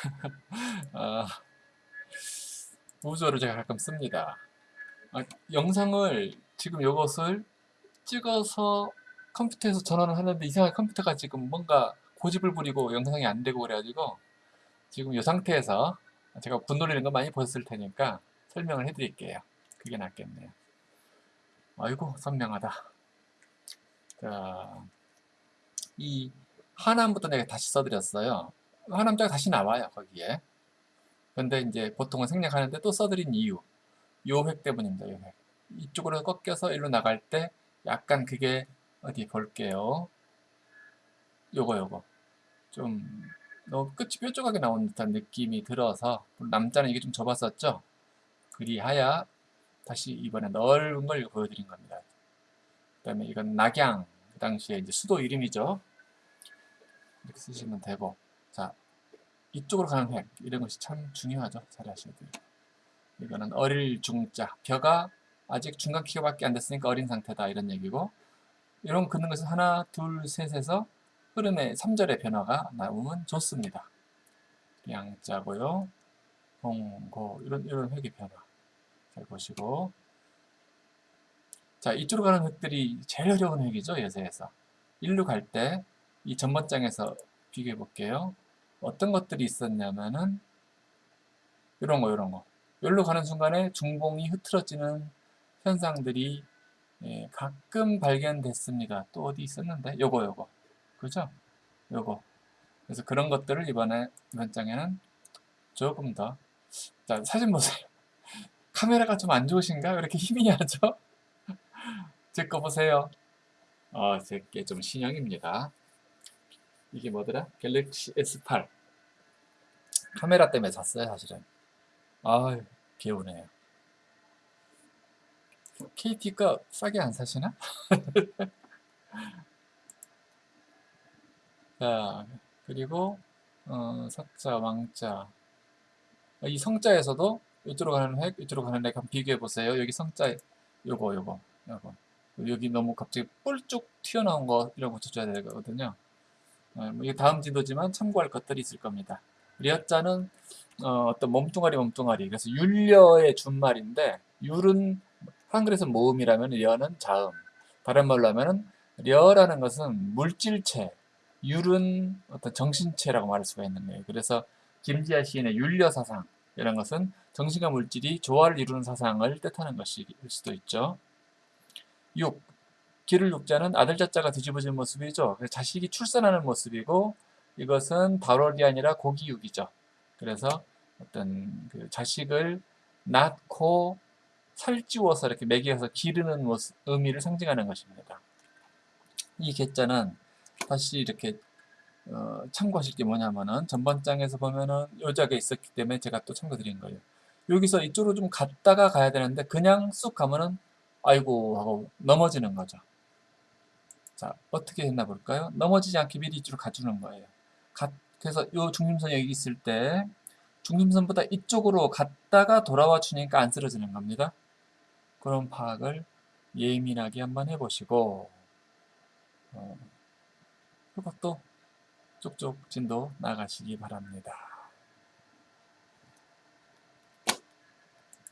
아, 우주어를 제가 가끔 씁니다. 아, 영상을 지금 이것을 찍어서 컴퓨터에서 전환을 하는데 이상하게 컴퓨터가 지금 뭔가 고집을 부리고 영상이 안 되고 그래가지고 지금 이 상태에서 제가 분노리는 거 많이 보셨을 테니까 설명을 해드릴게요. 그게 낫겠네요. 아이고 선명하다. 자, 이 하남부터 내가 다시 써드렸어요. 하남자가 다시 나와요 거기에. 근데 이제 보통은 생략하는데 또 써드린 이유 요 획 때문입니다. 요 획. 이쪽으로 꺾여서 일로 나갈 때 약간 그게 어디 볼게요. 요거 요거 좀 너무 끝이 뾰족하게 나온 듯한 느낌이 들어서 남자는 이게 좀 좁았었죠. 그리하여 다시 이번에 넓은 걸 보여드린 겁니다. 그 다음에 이건 낙양 그 당시에 이제 수도 이름이죠. 이렇게 쓰시면 되고 자 이쪽으로 가는 획 이런 것이 참 중요하죠. 잘 하셔야 돼요. 이거는 어릴 중자 벼가 아직 중간 키가밖에 안 됐으니까 어린 상태다 이런 얘기고 이런 긋는 것은 하나 둘 셋에서 흐름의 3절의 변화가 나오면 좋습니다. 양자고요. 홍고 이런 이런 획의 변화 잘 보시고 자 이쪽으로 가는 획들이 제일 어려운 획이죠 예세에서 일로 갈 때 이 전번장에서 비교해 볼게요. 어떤 것들이 있었냐면은 이런 거 이런 거 여기로 가는 순간에 중봉이 흐트러지는 현상들이 예, 가끔 발견됐습니다. 또 어디 있었는데 요거 요거 그죠? 요거 그래서 그런 것들을 이번에 이번 장에는 조금 더 자, 사진 보세요. 카메라가 좀 안 좋으신가? 왜 이렇게 힘이 하죠? 제 거 보세요. 어, 제게 좀 신형입니다. 이게 뭐더라? 갤럭시 S8 카메라 때문에 샀어요 사실은. 아유 개운해요 KT가 싸게 안 사시나? 자 그리고 어, 석자, 왕자. 이 성자에서도 이쪽으로 가는 획, 이쪽으로 가는 획 한번 비교해 보세요. 여기 성자 요거 요거 요거. 여기 너무 갑자기 뿔쭉 튀어나온 거 이런 거 고쳐줘야 되거든요. 어, 뭐 이게 다음 진도지만 참고할 것들이 있을 겁니다. 리어자는 어, 떤 몸뚱아리 몸뚱아리 그래서 율려의 준말인데 율은 한글에서 모음이라면 려는 자음 다른 말로 하면은 려라는 것은 물질체 율은 어떤 정신체라고 말할 수가 있는 거예요. 그래서 김지아 시인의 율려 사상 이런 것은 정신과 물질이 조화를 이루는 사상을 뜻하는 것일 수도 있죠. 6. 기를 육자는 아들 자자가 뒤집어진 모습이죠. 자식이 출산하는 모습이고 이것은 발월이 아니라 고기육이죠. 그래서 어떤 그 자식을 낳고 살찌워서 이렇게 먹여서 기르는 모습, 의미를 상징하는 것입니다. 이 개자는 다시 이렇게 어, 참고하실 게 뭐냐면은 전번장에서 보면은 요자가 있었기 때문에 제가 또 참고 드린 거예요. 여기서 이쪽으로 좀 갔다가 가야 되는데 그냥 쑥 가면은 아이고 하고 넘어지는 거죠. 자, 어떻게 했나 볼까요? 넘어지지 않게 미리 이쪽으로 가주는 거예요. 가, 그래서 이 중심선이 여기 있을 때 중심선보다 이쪽으로 갔다가 돌아와 주니까 안 쓰러지는 겁니다. 그런 파악을 예민하게 한번 해보시고 어, 그리고 또 쭉쭉 진도 나가시기 바랍니다.